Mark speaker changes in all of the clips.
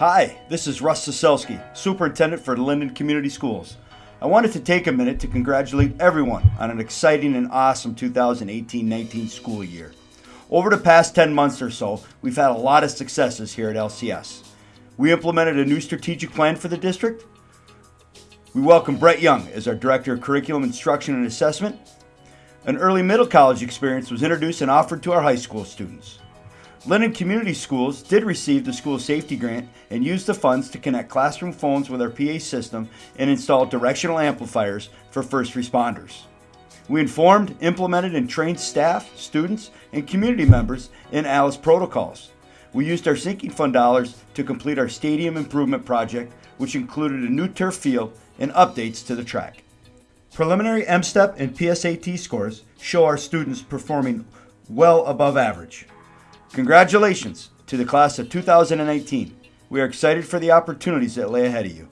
Speaker 1: Hi, this is Russ Saselski, Superintendent for Linden Community Schools. I wanted to take a minute to congratulate everyone on an exciting and awesome 2018-19 school year. Over the past 10 months or so, we've had a lot of successes here at LCS. We implemented a new strategic plan for the district. We welcome Brett Young as our Director of Curriculum Instruction and Assessment. An early middle college experience was introduced and offered to our high school students. Linden Community Schools did receive the school safety grant and used the funds to connect classroom phones with our PA system and install directional amplifiers for first responders. We informed, implemented, and trained staff, students, and community members in ALICE protocols. We used our sinking fund dollars to complete our stadium improvement project, which included a new turf field and updates to the track. Preliminary MSTEP and PSAT scores show our students performing well above average. Congratulations to the class of 2018. We are excited for the opportunities that lay ahead of you.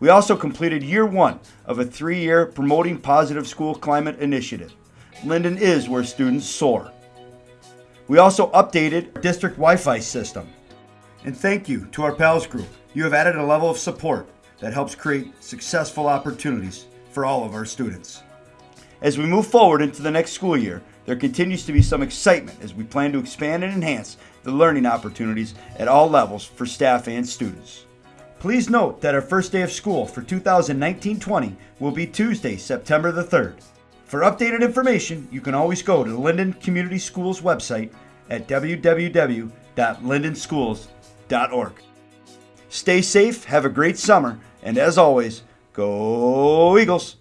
Speaker 1: We also completed year one of a three year Promoting Positive School Climate initiative. Linden is where students soar. We also updated our district Wi Fi system. And thank you to our PALS group. You have added a level of support that helps create successful opportunities for all of our students. As we move forward into the next school year, there continues to be some excitement as we plan to expand and enhance the learning opportunities at all levels for staff and students. Please note that our first day of school for 2019-20 will be Tuesday, September the 3rd. For updated information, you can always go to the Linden Community Schools website at www.lindenschools.org. Stay safe, have a great summer, and as always, go Eagles!